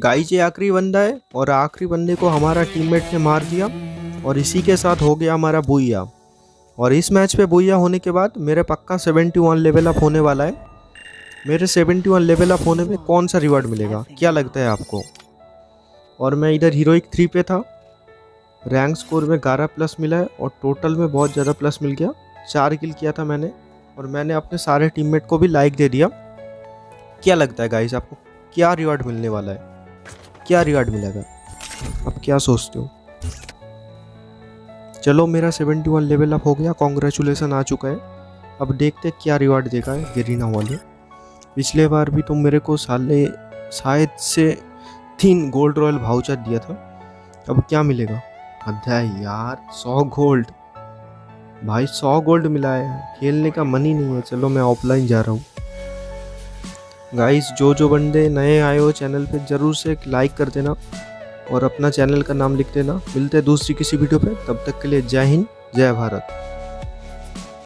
Guys ये आखिरी बंदा है और आखिरी बंदे को हमारा टीममेट ने मार दिया और इसी के साथ हो गया हमारा बुइया और इस मैच पे बुइया होने के बाद मेरे पक्का 71 लेवल अप होने वाला है। मेरे 71 लेवल अप होने में कौन सा रिवार्ड मिलेगा? क्या लगता है आपको? और मैं इधर हीरोइक थ्री पे था। रैंक स्कोर में ग्यारह प्लस मिला है और टोटल में बहुत ज़्यादा प्लस मिल गया। चार किल किया था मैंने और मैंने अपने सारे टीममेट को भी लाइक दे दिया। क्या लगता है गाइस आपको? क्या रिवार्ड मिलने वाला है? क्या रिवार्ड मिलेगा? आप क्या सोचते हो? चलो, मेरा 71 लेवल अप हो गया। कॉन्ग्रेचुलेसन आ चुका है। अब देखते क्या रिवार्ड देगा है गेरीना वाले। पिछले बार भी तुम मेरे को साले, शायद से तीन गोल्ड रॉयल भाउचर दिया था। अब क्या मिलेगा? अध्याय यार, सौ गोल्ड भाई, सौ गोल्ड मिला है। खेलने का मन ही नहीं है। चलो, मैं ऑफलाइन जा रहा हूँ। गाइस जो जो बंदे नए आए हो चैनल पे, ज़रूर से एक लाइक कर देना और अपना चैनल का नाम लिख देना। मिलते हैं दूसरी किसी वीडियो पे। तब तक के लिए जय हिंद, जय भारत।